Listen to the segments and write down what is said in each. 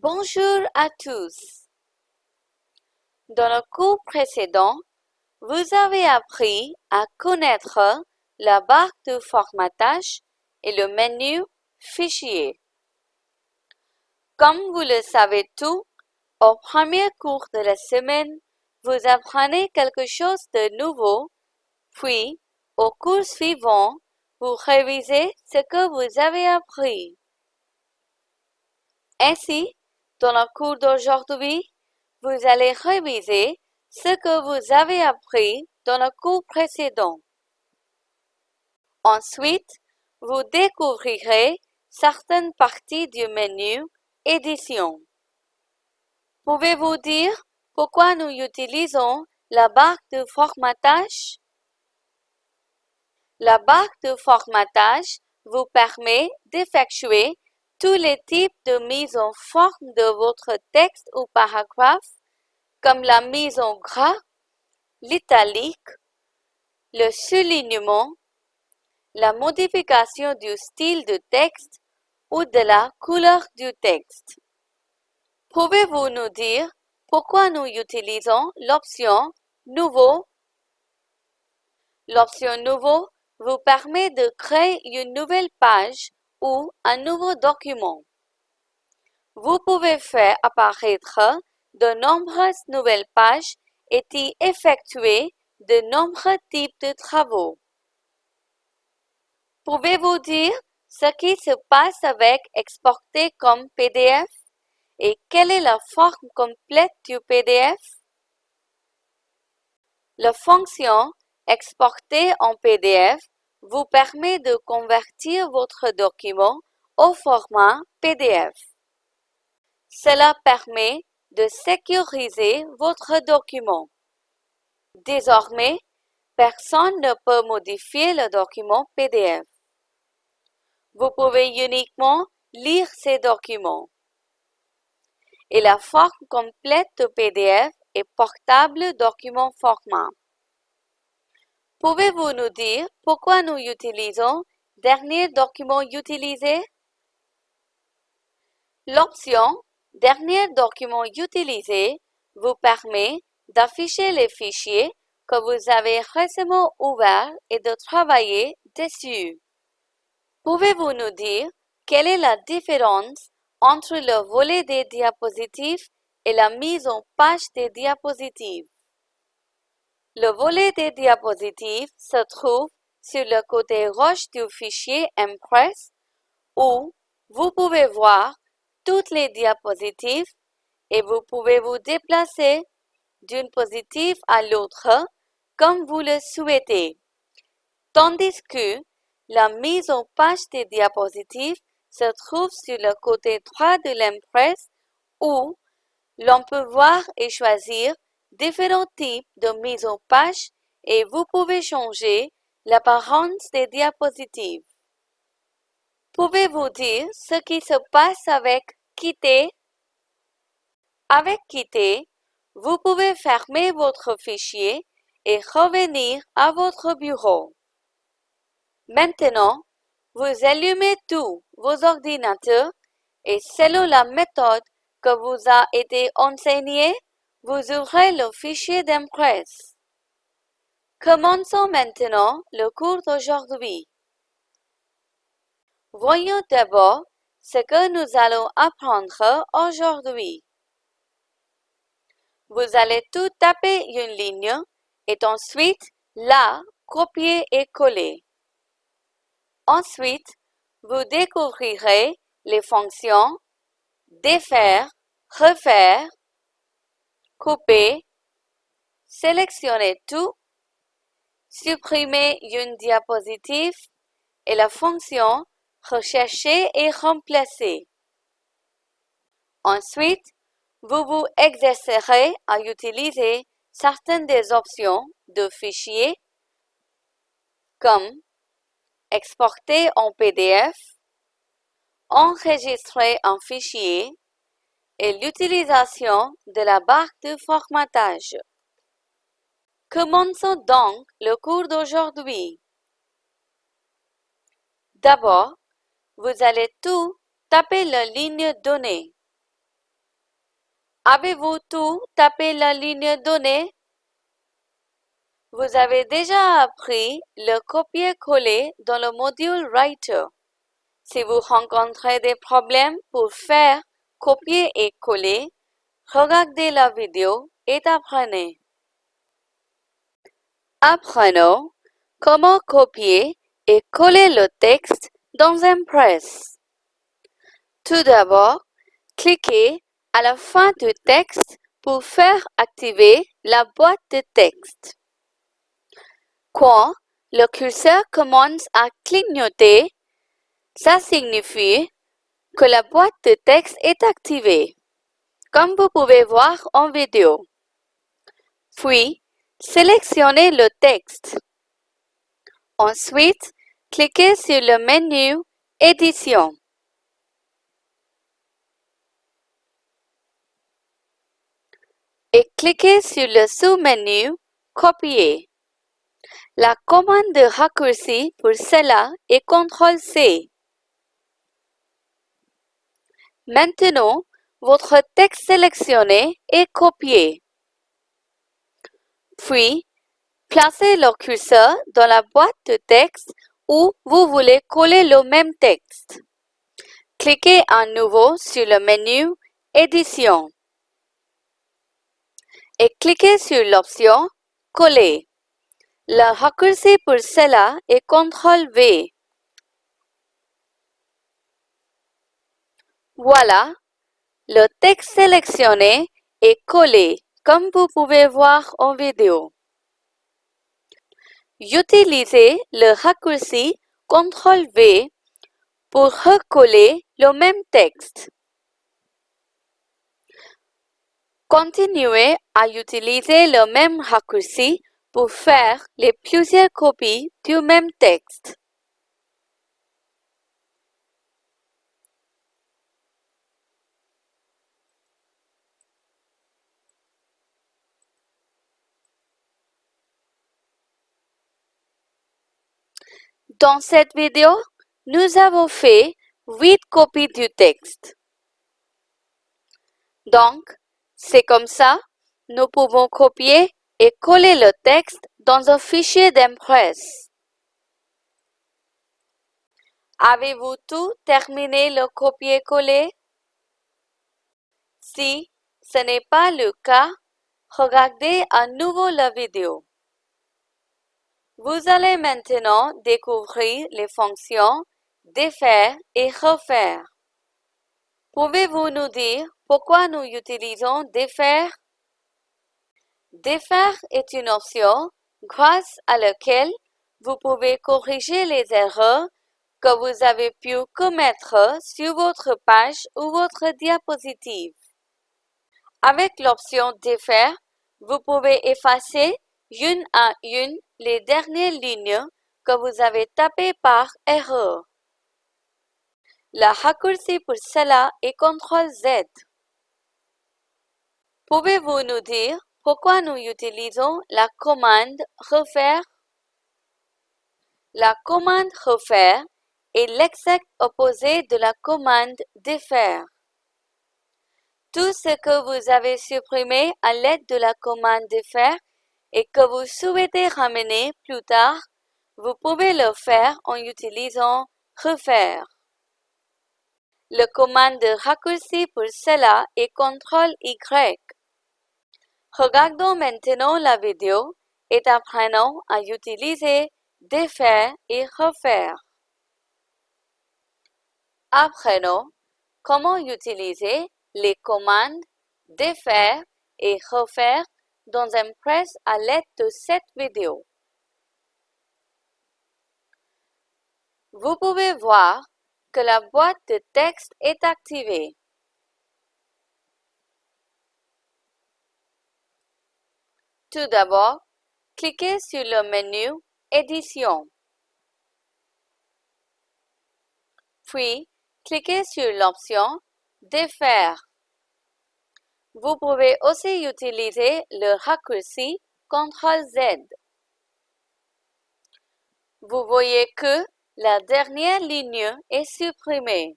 Bonjour à tous. Dans le cours précédent, vous avez appris à connaître la barre de formatage et le menu Fichier. Comme vous le savez tout, au premier cours de la semaine, vous apprenez quelque chose de nouveau, puis au cours suivant, vous révisez ce que vous avez appris. Ainsi, dans le cours d'aujourd'hui, vous allez réviser ce que vous avez appris dans le cours précédent. Ensuite, vous découvrirez certaines parties du menu Édition. Pouvez-vous dire pourquoi nous utilisons la barre de formatage? La barre de formatage vous permet d'effectuer tous les types de mise en forme de votre texte ou paragraphe, comme la mise en gras, l'italique, le soulignement, la modification du style de texte ou de la couleur du texte. Pouvez-vous nous dire pourquoi nous utilisons l'option Nouveau? L'option Nouveau vous permet de créer une nouvelle page ou un nouveau document. Vous pouvez faire apparaître de nombreuses nouvelles pages et y effectuer de nombreux types de travaux. Pouvez-vous dire ce qui se passe avec exporter comme PDF et quelle est la forme complète du PDF? La fonction exporter en PDF vous permet de convertir votre document au format PDF. Cela permet de sécuriser votre document. Désormais, personne ne peut modifier le document PDF. Vous pouvez uniquement lire ces documents. Et la forme complète de PDF est portable document format. Pouvez-vous nous dire pourquoi nous utilisons Dernier document utilisé? L'option Dernier document utilisé vous permet d'afficher les fichiers que vous avez récemment ouverts et de travailler dessus. Pouvez-vous nous dire quelle est la différence entre le volet des diapositives et la mise en page des diapositives? Le volet des diapositives se trouve sur le côté gauche du fichier Impress où vous pouvez voir toutes les diapositives et vous pouvez vous déplacer d'une diapositive à l'autre comme vous le souhaitez. Tandis que la mise en page des diapositives se trouve sur le côté droit de l'Impress où l'on peut voir et choisir différents types de mise en page et vous pouvez changer l'apparence des diapositives. Pouvez-vous dire ce qui se passe avec Quitter? Avec Quitter, vous pouvez fermer votre fichier et revenir à votre bureau. Maintenant, vous allumez tous vos ordinateurs et selon la méthode que vous a été enseignée, vous ouvrez le fichier d'Impress. Commençons maintenant le cours d'aujourd'hui. Voyons d'abord ce que nous allons apprendre aujourd'hui. Vous allez tout taper une ligne et ensuite la copier et coller. Ensuite, vous découvrirez les fonctions défaire, refaire, couper, sélectionner tout, supprimer une diapositive et la fonction rechercher et remplacer. Ensuite, vous vous exercerez à utiliser certaines des options de fichiers comme exporter en PDF, enregistrer un fichier, et l'utilisation de la barre de formatage. Commençons donc le cours d'aujourd'hui. D'abord, vous allez tout taper la ligne donnée. Avez-vous tout tapé la ligne donnée? Vous avez déjà appris le copier-coller dans le module Writer. Si vous rencontrez des problèmes pour faire copier et coller, regardez la vidéo et apprenez. Apprenons comment copier et coller le texte dans Impress. Tout d'abord, cliquez à la fin du texte pour faire activer la boîte de texte. Quand le curseur commence à clignoter, ça signifie que la boîte de texte est activée, comme vous pouvez voir en vidéo. Puis, sélectionnez le texte. Ensuite, cliquez sur le menu Édition. Et cliquez sur le sous-menu Copier. La commande de raccourci pour cela est CTRL-C. Maintenant, votre texte sélectionné est copié. Puis, placez le curseur dans la boîte de texte où vous voulez coller le même texte. Cliquez à nouveau sur le menu Édition et cliquez sur l'option Coller. Le raccourci pour cela est CTRL-V. Voilà, le texte sélectionné est collé, comme vous pouvez voir en vidéo. Utilisez le raccourci CTRL-V pour recoller le même texte. Continuez à utiliser le même raccourci pour faire les plusieurs copies du même texte. Dans cette vidéo, nous avons fait 8 copies du texte. Donc, c'est comme ça, nous pouvons copier et coller le texte dans un fichier d'Impress. Avez-vous tout terminé le copier-coller? Si ce n'est pas le cas, regardez à nouveau la vidéo. Vous allez maintenant découvrir les fonctions défaire et refaire. Pouvez-vous nous dire pourquoi nous utilisons défaire Défaire est une option grâce à laquelle vous pouvez corriger les erreurs que vous avez pu commettre sur votre page ou votre diapositive. Avec l'option Défaire, vous pouvez effacer une à une les dernières lignes que vous avez tapées par erreur. La raccourci pour cela est CTRL-Z. Pouvez-vous nous dire pourquoi nous utilisons la commande refaire? La commande refaire est l'exact opposé de la commande défaire. Tout ce que vous avez supprimé à l'aide de la commande défaire et que vous souhaitez ramener plus tard, vous pouvez le faire en utilisant refaire. Le commande de raccourci pour cela est CTRL-Y. Regardons maintenant la vidéo et apprenons à utiliser défaire et refaire. Apprenons comment utiliser les commandes défaire et refaire dans Impress à l'aide de cette vidéo. Vous pouvez voir que la boîte de texte est activée. Tout d'abord, cliquez sur le menu Édition. Puis, cliquez sur l'option Défaire. Vous pouvez aussi utiliser le raccourci CTRL-Z. Vous voyez que la dernière ligne est supprimée.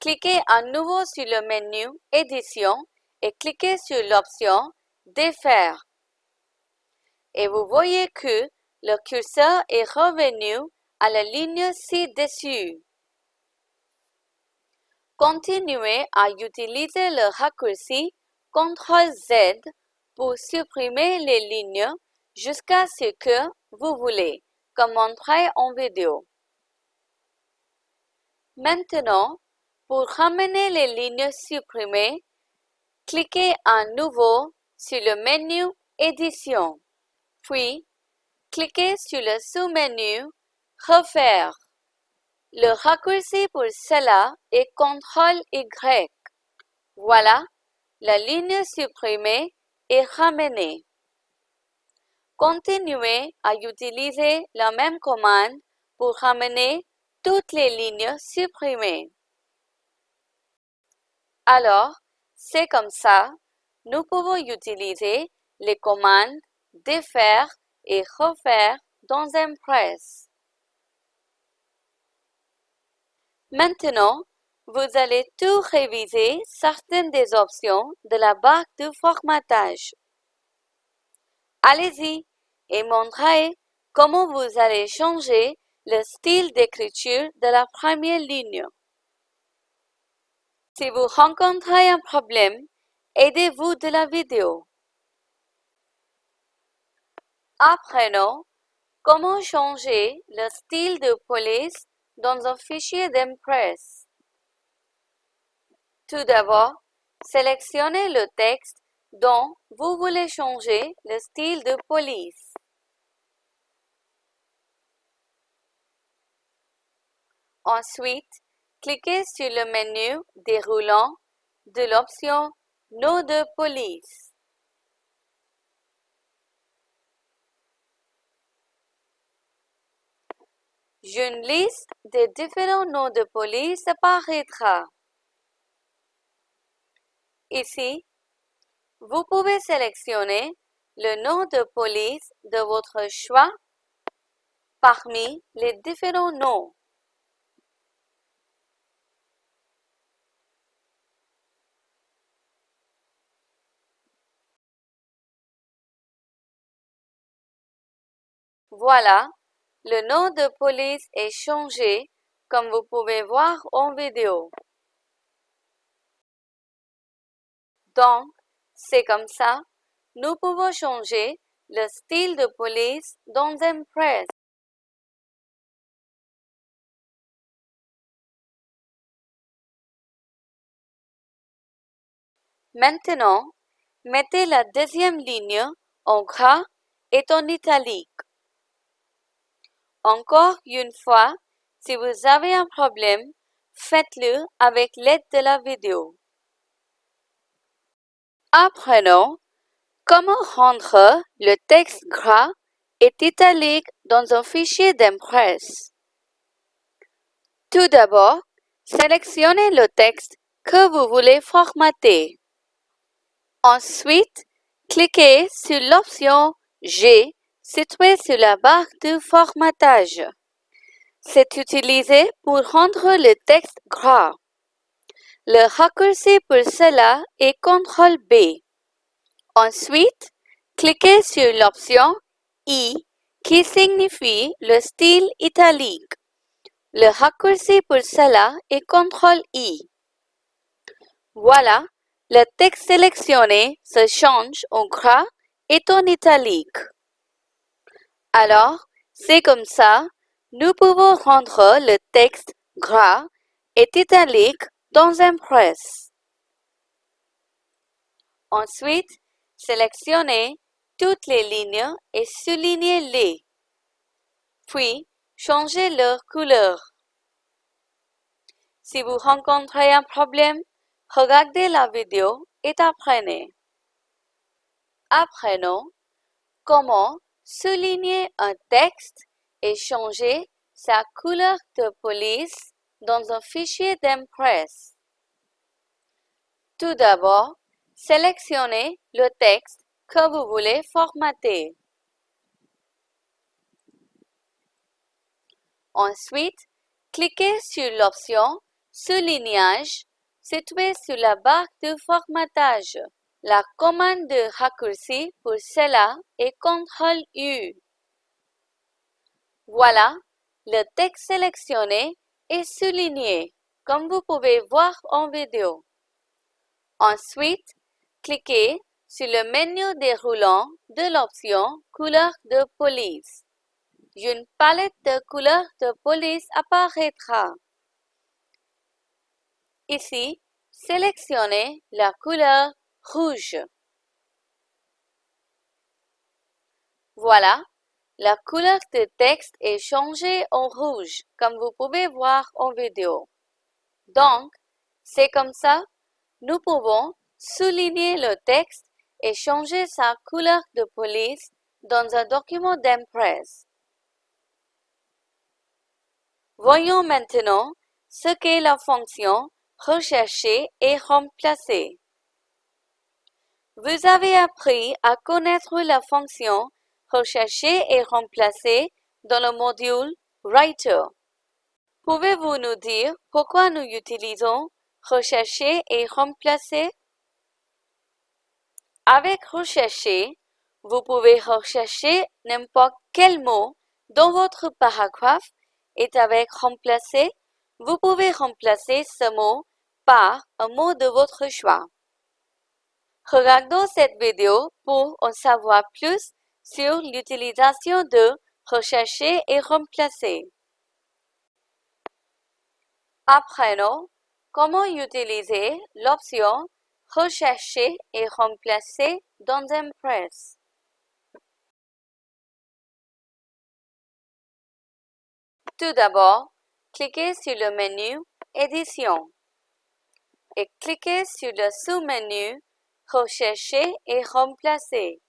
cliquez à nouveau sur le menu Édition et cliquez sur l'option Défaire. Et vous voyez que le curseur est revenu à la ligne ci-dessus. Continuez à utiliser le raccourci CTRL-Z pour supprimer les lignes jusqu'à ce que vous voulez, comme montré en vidéo. Maintenant, pour ramener les lignes supprimées, cliquez à nouveau sur le menu Édition, puis cliquez sur le sous-menu Refaire. Le raccourci pour cela est CTRL-Y. Voilà, la ligne supprimée est ramenée. Continuez à utiliser la même commande pour ramener toutes les lignes supprimées. Alors, c'est comme ça, nous pouvons utiliser les commandes défaire et refaire dans Impress. Maintenant, vous allez tout réviser certaines des options de la barre de formatage. Allez-y et montrez comment vous allez changer le style d'écriture de la première ligne. Si vous rencontrez un problème, aidez-vous de la vidéo. Apprenons comment changer le style de police dans un fichier d'Impress. Tout d'abord, sélectionnez le texte dont vous voulez changer le style de police. Ensuite, cliquez sur le menu déroulant de l'option Nom de police. Une liste des différents noms de police apparaîtra. Ici, vous pouvez sélectionner le nom de police de votre choix parmi les différents noms. Voilà, le nom de police est changé comme vous pouvez voir en vidéo. Donc, c'est comme ça, nous pouvons changer le style de police dans Impress. Maintenant, mettez la deuxième ligne en gras et en italique. Encore une fois, si vous avez un problème, faites-le avec l'aide de la vidéo. Apprenons comment rendre le texte gras et italique dans un fichier d'Impress. Tout d'abord, sélectionnez le texte que vous voulez formater. Ensuite, cliquez sur l'option G située sur la barre de formatage. C'est utilisé pour rendre le texte gras. Le raccourci pour cela est CTRL B. Ensuite, cliquez sur l'option I qui signifie le style italique. Le raccourci pour cela est CTRL I. Voilà, le texte sélectionné se change en gras et en italique. Alors, c'est comme ça, nous pouvons rendre le texte gras et italique dans Impress. Ensuite, sélectionnez toutes les lignes et soulignez-les. Puis, changez leur couleur. Si vous rencontrez un problème, regardez la vidéo et apprenez. Apprenons comment souligner un texte et changer sa couleur de police dans un fichier d'Impress. Tout d'abord, sélectionnez le texte que vous voulez formater. Ensuite, cliquez sur l'option soulignage situé sur la barre de formatage. La commande de raccourci pour cela est CTRL U. Voilà, le texte sélectionné est souligné, comme vous pouvez voir en vidéo. Ensuite, cliquez sur le menu déroulant de l'option Couleur de police. Une palette de couleurs de police apparaîtra. Ici, sélectionnez la couleur rouge. Voilà, la couleur de texte est changée en rouge, comme vous pouvez voir en vidéo. Donc, c'est comme ça, nous pouvons souligner le texte et changer sa couleur de police dans un document d'Impress. Voyons maintenant ce qu'est la fonction Rechercher et remplacer. Vous avez appris à connaître la fonction Rechercher et remplacer dans le module Writer. Pouvez-vous nous dire pourquoi nous utilisons Rechercher et remplacer? Avec Rechercher, vous pouvez rechercher n'importe quel mot dans votre paragraphe et avec Remplacer, vous pouvez remplacer ce mot par un mot de votre choix. Regardons cette vidéo pour en savoir plus sur l'utilisation de rechercher et remplacer. Apprenons comment utiliser l'option rechercher et remplacer dans Impress. Tout d'abord, cliquez sur le menu Édition et cliquez sur le sous-menu Rechercher et remplacer.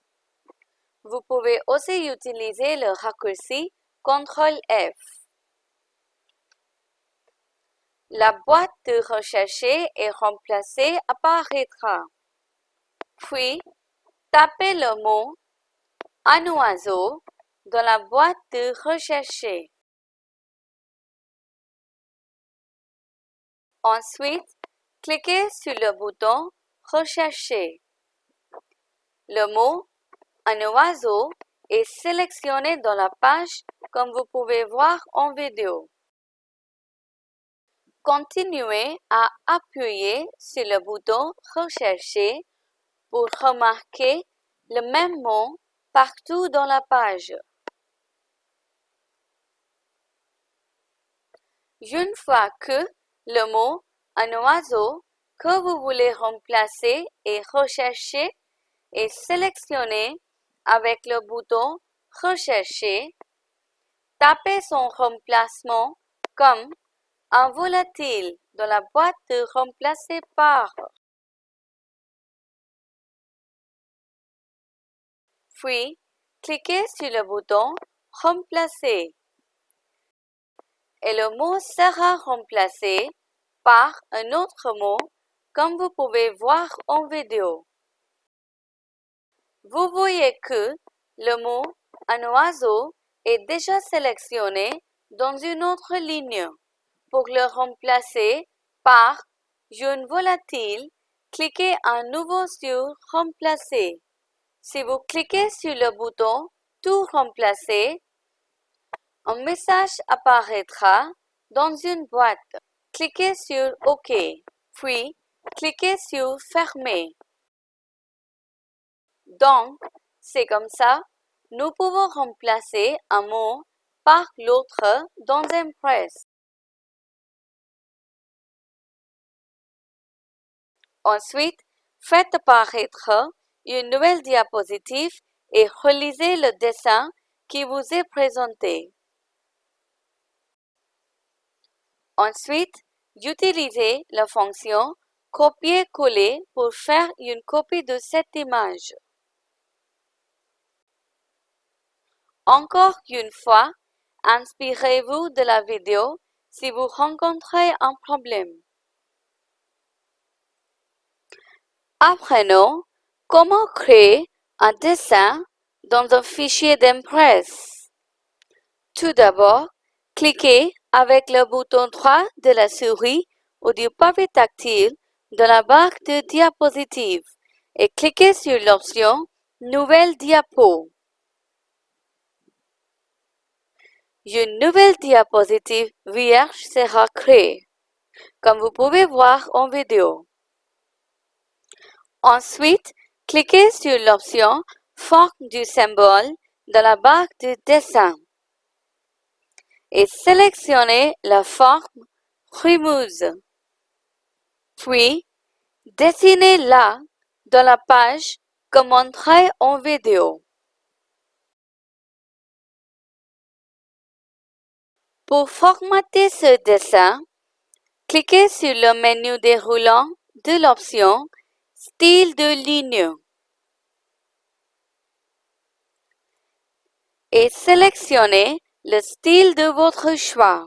Vous pouvez aussi utiliser le raccourci CTRL F. La boîte de rechercher et remplacer apparaîtra. Puis, tapez le mot un oiseau dans la boîte de rechercher. Ensuite, cliquez sur le bouton Rechercher. Le mot Un oiseau est sélectionné dans la page comme vous pouvez voir en vidéo. Continuez à appuyer sur le bouton Rechercher pour remarquer le même mot partout dans la page. Une fois que le mot un oiseau que vous voulez remplacer et rechercher est sélectionné avec le bouton Rechercher. Tapez son remplacement comme un volatile dans la boîte de remplacer par. Puis, cliquez sur le bouton Remplacer et le mot sera remplacé par un autre mot comme vous pouvez voir en vidéo. Vous voyez que le mot un oiseau est déjà sélectionné dans une autre ligne. Pour le remplacer par une volatile, cliquez à nouveau sur Remplacer. Si vous cliquez sur le bouton Tout remplacer, un message apparaîtra dans une boîte. Cliquez sur OK, puis cliquez sur Fermer. Donc, c'est comme ça, nous pouvons remplacer un mot par l'autre dans Impress. Ensuite, faites apparaître une nouvelle diapositive et relisez le dessin qui vous est présenté. Ensuite, utilisez la fonction Copier-coller pour faire une copie de cette image. Encore une fois, inspirez-vous de la vidéo si vous rencontrez un problème. Apprenons comment créer un dessin dans un fichier d'Impress. Tout d'abord, cliquez avec le bouton droit de la souris ou du papier tactile dans la barre de diapositive et cliquez sur l'option Nouvelle diapo. Une nouvelle diapositive vierge sera créée, comme vous pouvez voir en vidéo. Ensuite, cliquez sur l'option Forme du symbole dans la barre de dessin et sélectionnez la forme Remuse. Puis, dessinez-la dans la page comme montré en vidéo. Pour formater ce dessin, cliquez sur le menu déroulant de l'option Style de ligne et sélectionnez le style de votre choix.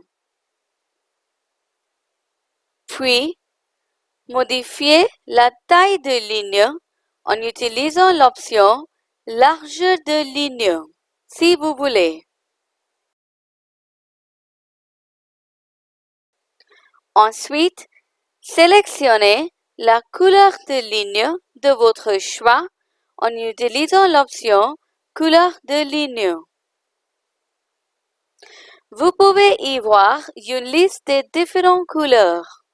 Puis, modifiez la taille de ligne en utilisant l'option Largeur de ligne si vous voulez. Ensuite, sélectionnez la couleur de ligne de votre choix en utilisant l'option Couleur de ligne. Vous pouvez y voir une liste de différentes couleurs.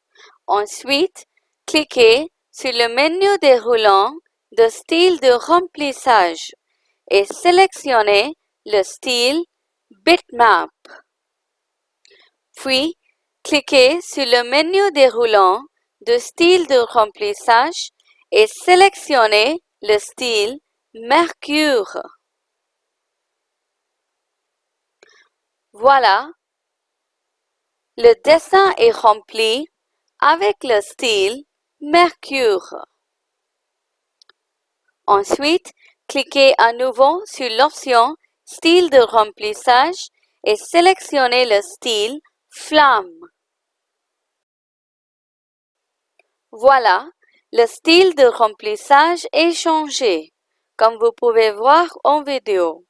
Ensuite, cliquez sur le menu déroulant de style de remplissage et sélectionnez le style Bitmap. Puis, cliquez sur le menu déroulant de style de remplissage et sélectionnez le style Mercure. Voilà, le dessin est rempli avec le style Mercure. Ensuite, cliquez à nouveau sur l'option Style de remplissage et sélectionnez le style Flamme. Voilà, le style de remplissage est changé, comme vous pouvez voir en vidéo.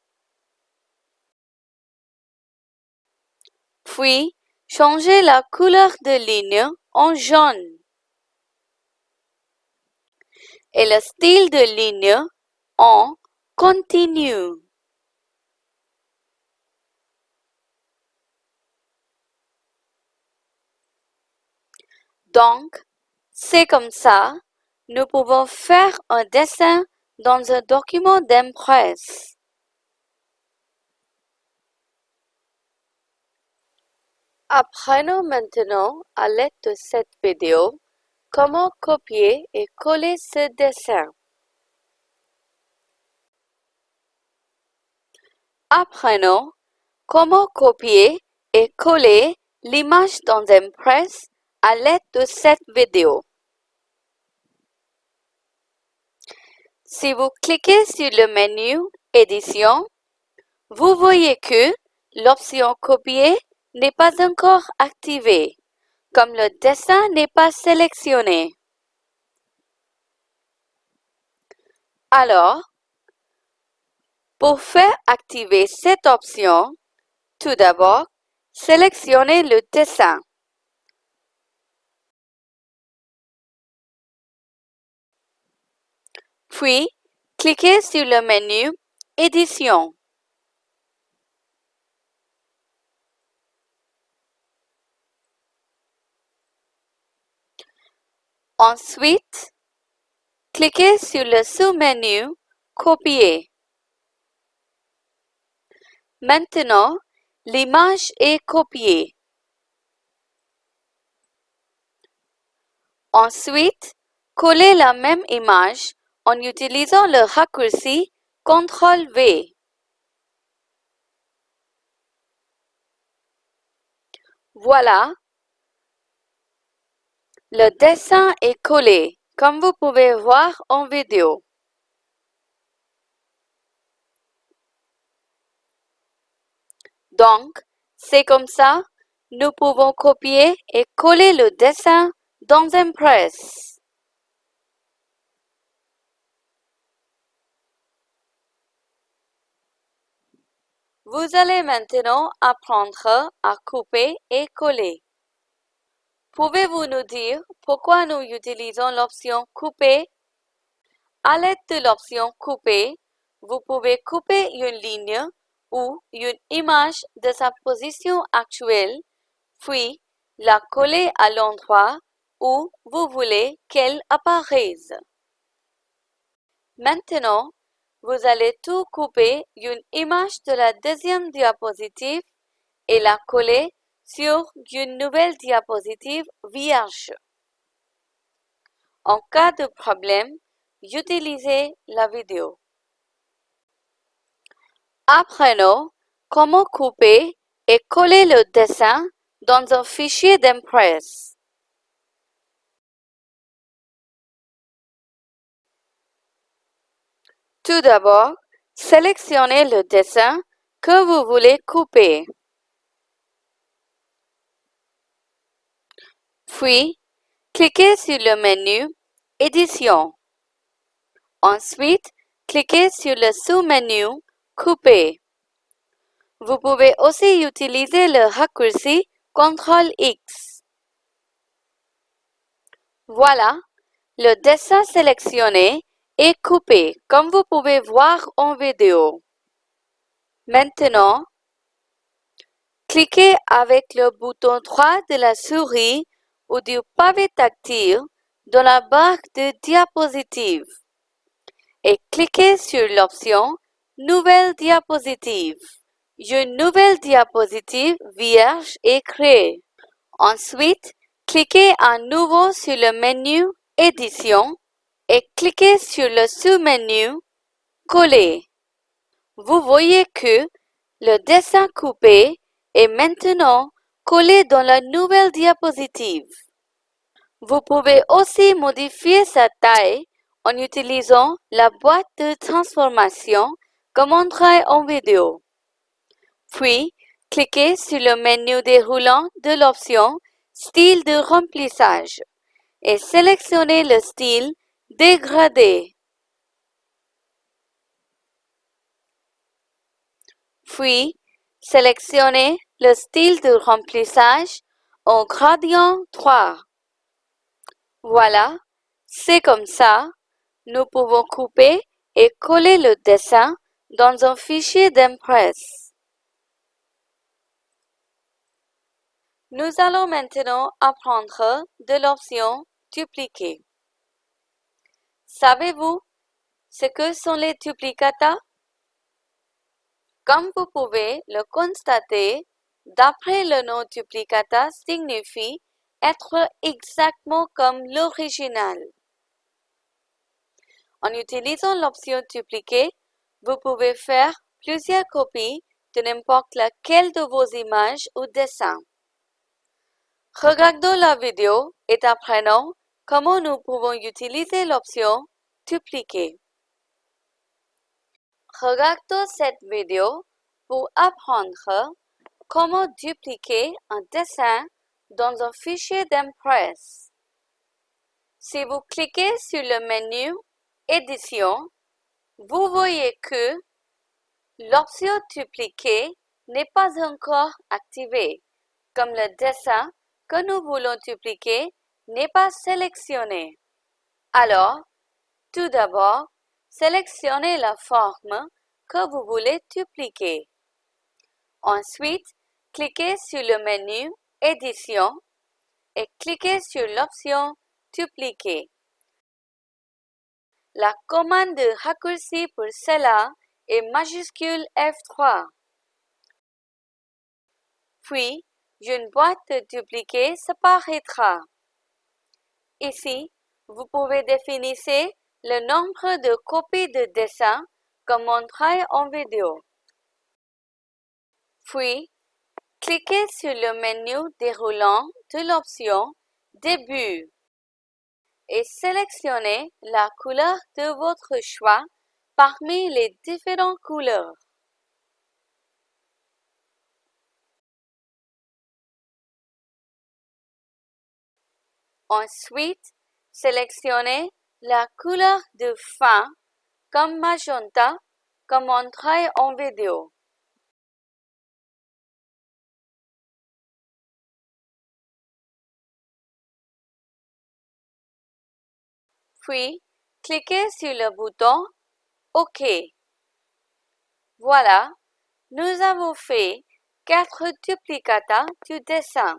Puis, changez la couleur de ligne en jaune. Et le style de ligne en continu. Donc, c'est comme ça, nous pouvons faire un dessin dans un document d'impresse. Apprenons maintenant, à l'aide de cette vidéo, comment copier et coller ce dessin? Apprenons comment copier et coller l'image dans Impress à l'aide de cette vidéo. Si vous cliquez sur le menu Édition, vous voyez que l'option Copier n'est pas encore activé, comme le dessin n'est pas sélectionné. Alors, pour faire activer cette option, tout d'abord, sélectionnez le dessin. Puis, cliquez sur le menu Édition. Ensuite, cliquez sur le sous-menu Copier. Maintenant, l'image est copiée. Ensuite, collez la même image en utilisant le raccourci CTRL-V. Voilà, le dessin est collé, comme vous pouvez voir en vidéo. Donc, c'est comme ça, nous pouvons copier et coller le dessin dans Impress. Vous allez maintenant apprendre à couper et coller. Pouvez-vous nous dire pourquoi nous utilisons l'option Couper À l'aide de l'option Couper, vous pouvez couper une ligne ou une image de sa position actuelle, puis la coller à l'endroit où vous voulez qu'elle apparaisse. Maintenant, vous allez tout couper une image de la deuxième diapositive et la coller sur une nouvelle diapositive vierge. En cas de problème, utilisez la vidéo. Apprenons comment couper et coller le dessin dans un fichier d'Impress. Tout d'abord, sélectionnez le dessin que vous voulez couper. Puis, cliquez sur le menu Édition. Ensuite, cliquez sur le sous-menu Couper. Vous pouvez aussi utiliser le raccourci CTRL-X. Voilà, le dessin sélectionné est coupé comme vous pouvez voir en vidéo. Maintenant, cliquez avec le bouton droit de la souris ou du pavé tactile dans la barre de diapositive et cliquez sur l'option Nouvelle diapositive. Une nouvelle diapositive vierge est créée. Ensuite, cliquez à nouveau sur le menu Édition et cliquez sur le sous-menu Coller. Vous voyez que le dessin coupé est maintenant collé dans la nouvelle diapositive. Vous pouvez aussi modifier sa taille en utilisant la boîte de transformation comme montré en vidéo. Puis, cliquez sur le menu déroulant de l'option Style de remplissage et sélectionnez le style Dégradé. Puis, sélectionnez le style de remplissage en gradient 3. Voilà, c'est comme ça. Nous pouvons couper et coller le dessin dans un fichier d'Impress. Nous allons maintenant apprendre de l'option Dupliquer. Savez-vous ce que sont les duplicata? Comme vous pouvez le constater, d'après le nom duplicata signifie être exactement comme l'original. En utilisant l'option dupliquer, vous pouvez faire plusieurs copies de n'importe laquelle de vos images ou dessins. Regardons la vidéo et apprenons comment nous pouvons utiliser l'option dupliquer. Regardons cette vidéo pour apprendre comment dupliquer un dessin dans un fichier d'Impress. Si vous cliquez sur le menu Édition, vous voyez que l'option Dupliquer n'est pas encore activée, comme le dessin que nous voulons dupliquer n'est pas sélectionné. Alors, tout d'abord, sélectionnez la forme que vous voulez dupliquer. Ensuite, cliquez sur le menu Édition et cliquez sur l'option Dupliquer. La commande de raccourci pour cela est majuscule F3. Puis, une boîte de dupliquer s'apparaîtra. Ici, vous pouvez définir le nombre de copies de dessin comme montré en vidéo. Puis, cliquez sur le menu déroulant de l'option Début et sélectionnez la couleur de votre choix parmi les différentes couleurs. Ensuite, sélectionnez la couleur de fin comme magenta comme montré en vidéo. Puis cliquez sur le bouton OK. Voilà, nous avons fait quatre duplicata du dessin.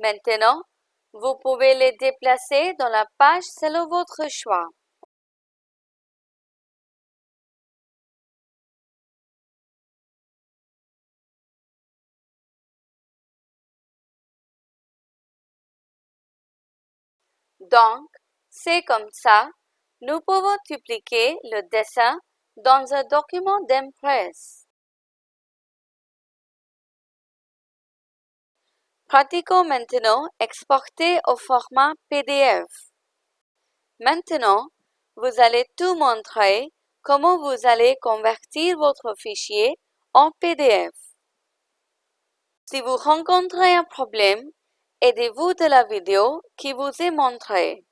Maintenant, vous pouvez les déplacer dans la page selon votre choix. Donc, c'est comme ça, nous pouvons dupliquer le dessin dans un document d'Impress. Pratiquons maintenant exporter au format PDF. Maintenant, vous allez tout montrer comment vous allez convertir votre fichier en PDF. Si vous rencontrez un problème, aidez-vous de la vidéo qui vous est montrée.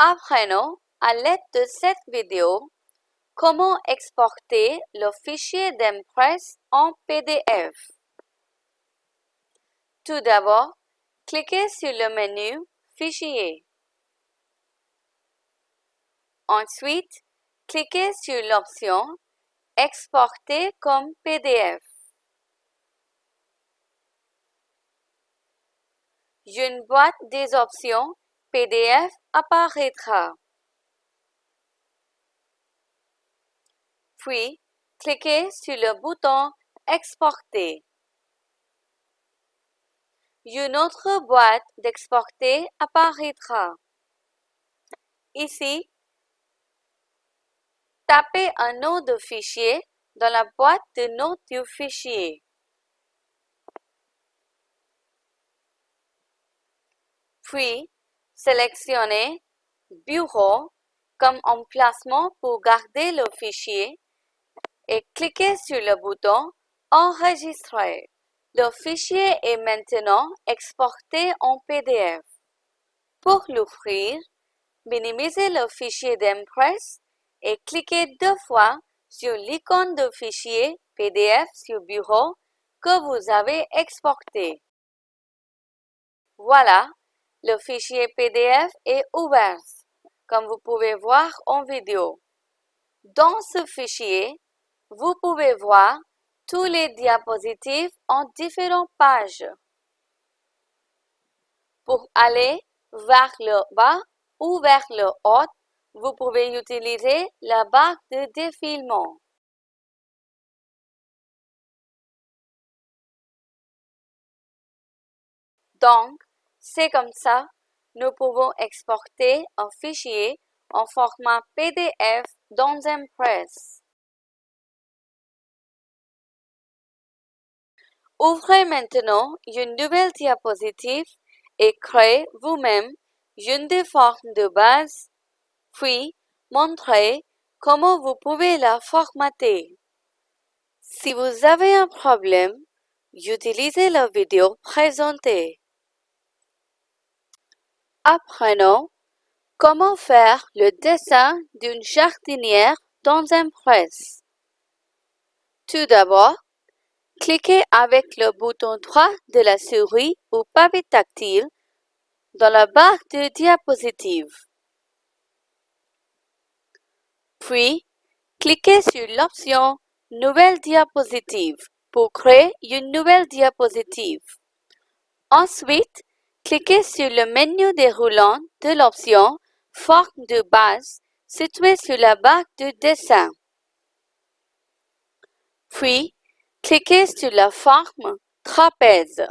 Apprenons à l'aide de cette vidéo comment exporter le fichier d'Impress en PDF. Tout d'abord, cliquez sur le menu Fichier. Ensuite, cliquez sur l'option Exporter comme PDF. Une boîte des options PDF apparaîtra. Puis, cliquez sur le bouton Exporter. Une autre boîte d'exporter apparaîtra. Ici, tapez un nom de fichier dans la boîte de notes du fichier. Puis, sélectionnez Bureau comme emplacement pour garder le fichier et cliquez sur le bouton Enregistrer. Le fichier est maintenant exporté en PDF. Pour l'ouvrir, minimisez le fichier d'Impress et cliquez deux fois sur l'icône de fichier PDF sur Bureau que vous avez exporté. Voilà, le fichier PDF est ouvert, comme vous pouvez voir en vidéo. Dans ce fichier, vous pouvez voir tous les diapositives en différentes pages. Pour aller vers le bas ou vers le haut, vous pouvez utiliser la barre de défilement. Donc, c'est comme ça, nous pouvons exporter un fichier en format PDF dans Impress. Ouvrez maintenant une nouvelle diapositive et créez vous-même une des formes de base, puis montrez comment vous pouvez la formater. Si vous avez un problème, utilisez la vidéo présentée. Apprenons comment faire le dessin d'une jardinière dans Impress. Tout d'abord, Cliquez avec le bouton droit de la souris ou pavé tactile dans la barre de diapositive. Puis, cliquez sur l'option Nouvelle diapositive pour créer une nouvelle diapositive. Ensuite, cliquez sur le menu déroulant de l'option Forme de base située sur la barre de dessin. Puis, Cliquez sur la forme trapèze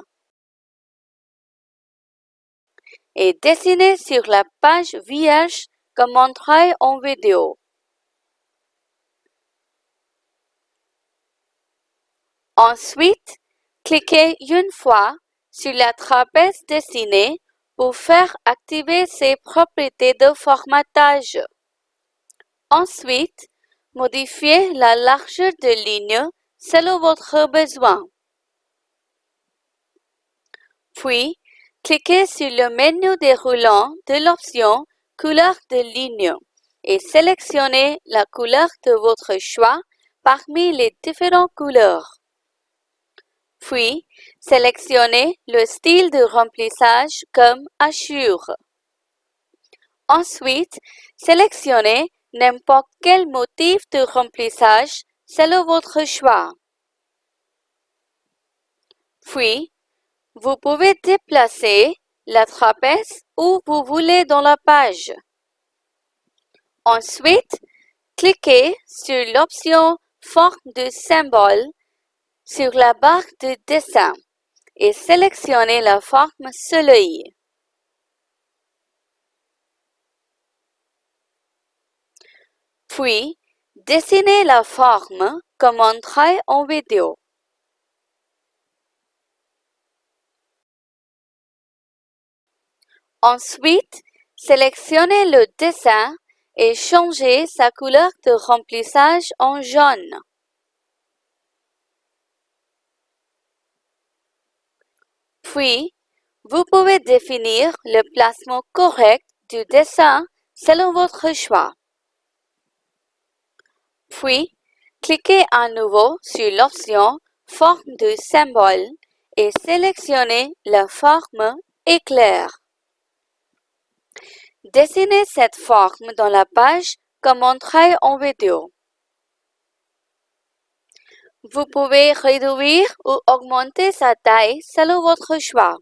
et dessinez sur la page vierge comme montré en vidéo. Ensuite, cliquez une fois sur la trapèze dessinée pour faire activer ses propriétés de formatage. Ensuite, modifiez la largeur de ligne selon votre besoin. Puis, cliquez sur le menu déroulant de l'option Couleur de ligne et sélectionnez la couleur de votre choix parmi les différentes couleurs. Puis, sélectionnez le style de remplissage comme Assure. Ensuite, sélectionnez n'importe quel motif de remplissage selon votre choix. Puis, vous pouvez déplacer la trapèze où vous voulez dans la page. Ensuite, cliquez sur l'option Forme de symbole sur la barre de dessin et sélectionnez la forme Soleil. Puis, dessinez la forme comme montré en vidéo. Ensuite, sélectionnez le dessin et changez sa couleur de remplissage en jaune. Puis, vous pouvez définir le placement correct du dessin selon votre choix. Puis, cliquez à nouveau sur l'option Forme de symbole et sélectionnez la forme éclair. Dessinez cette forme dans la page comme montré en vidéo. Vous pouvez réduire ou augmenter sa taille selon votre choix.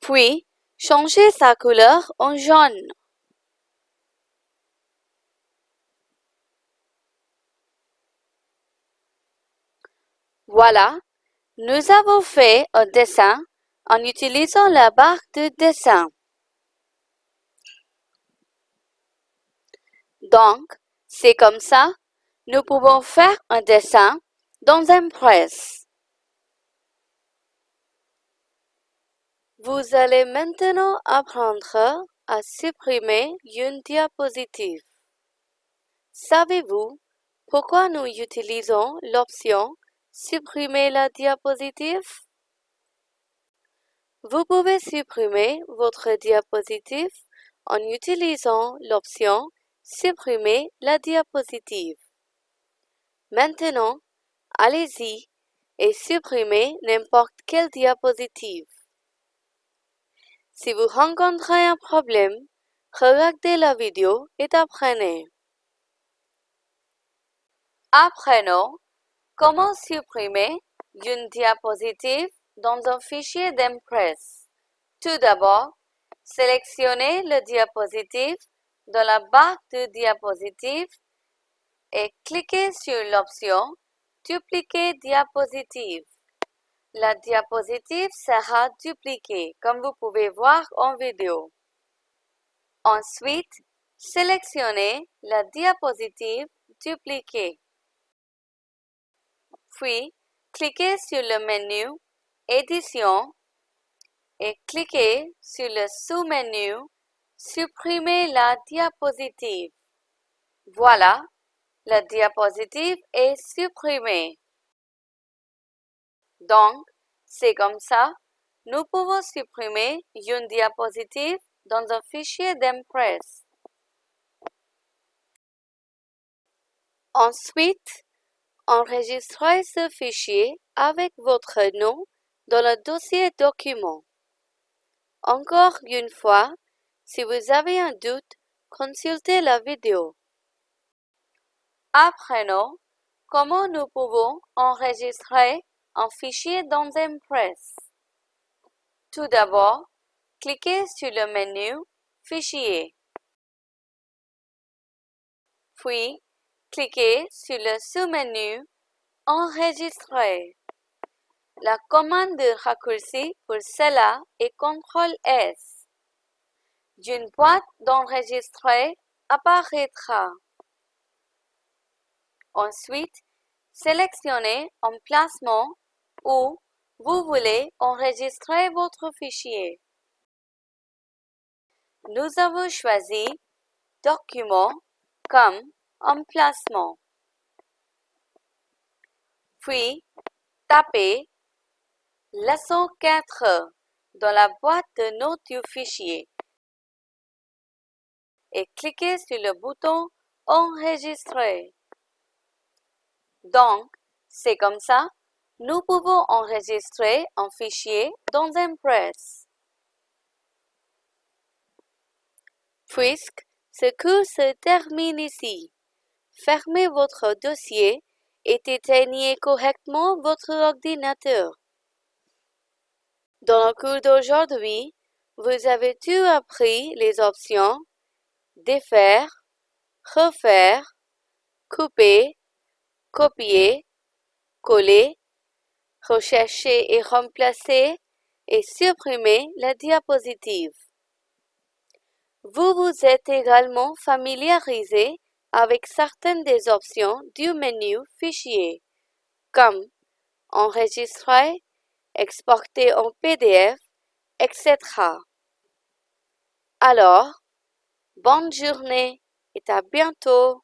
Puis, changez sa couleur en jaune. Voilà, nous avons fait un dessin en utilisant la barre de dessin. Donc, c'est comme ça, nous pouvons faire un dessin dans Impress. Vous allez maintenant apprendre à supprimer une diapositive. Savez-vous pourquoi nous utilisons l'option Supprimer la diapositive. Vous pouvez supprimer votre diapositive en utilisant l'option Supprimer la diapositive. Maintenant, allez-y et supprimez n'importe quelle diapositive. Si vous rencontrez un problème, regardez la vidéo et apprenez. Apprenons Comment supprimer une diapositive dans un fichier d'Impress Tout d'abord, sélectionnez le diapositive dans la barre de diapositive et cliquez sur l'option Dupliquer diapositive. La diapositive sera dupliquée, comme vous pouvez voir en vidéo. Ensuite, sélectionnez la diapositive dupliquée. Puis, cliquez sur le menu Édition et cliquez sur le sous-menu Supprimer la diapositive. Voilà, la diapositive est supprimée. Donc, c'est comme ça, nous pouvons supprimer une diapositive dans un fichier d'Impress. Ensuite, Enregistrez ce fichier avec votre nom dans le dossier Documents. Encore une fois, si vous avez un doute, consultez la vidéo. Apprenons comment nous pouvons enregistrer un fichier dans Impress. Tout d'abord, cliquez sur le menu Fichier. Puis, cliquez sur le sous-menu Enregistrer. La commande de raccourci pour cela est CTRL-S. Une boîte d'enregistrer apparaîtra. Ensuite, sélectionnez Emplacement où vous voulez enregistrer votre fichier. Nous avons choisi Document comme Emplacement. Puis, tapez Leçon 4 dans la boîte de notes du fichier et cliquez sur le bouton enregistrer. Donc, c'est comme ça, nous pouvons enregistrer un fichier dans Impress. Puisque ce cours se termine ici, fermez votre dossier et éteignez correctement votre ordinateur. Dans le cours d'aujourd'hui, vous avez tout appris les options défaire, refaire, couper, copier, coller, rechercher et remplacer et supprimer la diapositive. Vous vous êtes également familiarisé avec certaines des options du menu Fichier, comme Enregistrer, exporter en PDF, etc. Alors, bonne journée et à bientôt.